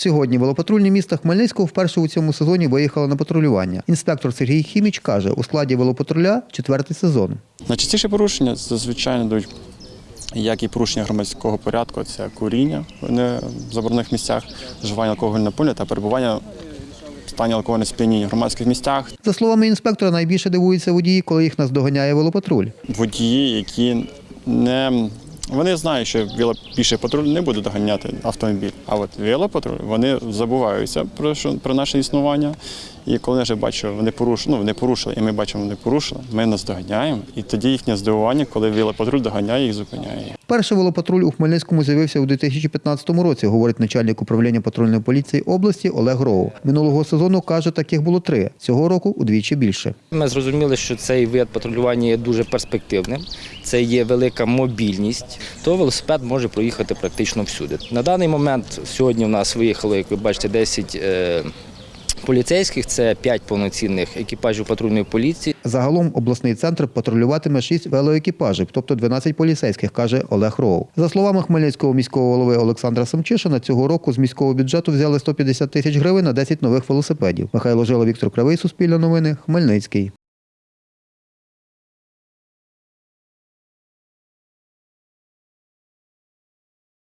Сьогодні велопатрульні міста Хмельницького вперше у цьому сезоні виїхали на патрулювання. Інспектор Сергій Хіміч каже, у складі велопатруля четвертий сезон. Найчастіше порушення зазвичай йдуть як і порушення громадського порядку, це куріння в не- в заборонених місцях, вживання алкогольного напою та перебування в стані алкогольного сп'яніння в громадських місцях, За словами інспектора, найбільше дивуються водії, коли їх наздоганяє велопатруль. водії, які не вони знають, що велопіший патруль не буде доганяти автомобіль. А от велопатруль вони забуваються про що про наше існування. І коли вже бачу, вони порушили, ну вони порушили, і ми бачимо, вони порушили. Ми нас доганяємо, і тоді їхнє здивування, коли велопатруль доганяє їх, зупиняє. Перший велопатруль у Хмельницькому з'явився у 2015 році, говорить начальник управління патрульної поліції області Олег Роу. Минулого сезону каже, таких було три. Цього року удвічі більше. Ми зрозуміли, що цей вид патрулювання є дуже перспективним. Це є велика мобільність, то велосипед може проїхати практично всюди. На даний момент сьогодні в нас виїхало, як ви бачите, 10 е, поліцейських, це 5 повноцінних екіпажів патрульної поліції. Загалом обласний центр патрулюватиме 6 велоекіпажів, тобто 12 поліцейських, каже Олег Роу. За словами Хмельницького міського голови Олександра Семчишина, цього року з міського бюджету взяли 150 тисяч гривень на 10 нових велосипедів. Михайло Жила, Віктор Кривий, Суспільне новини, Хмельницький.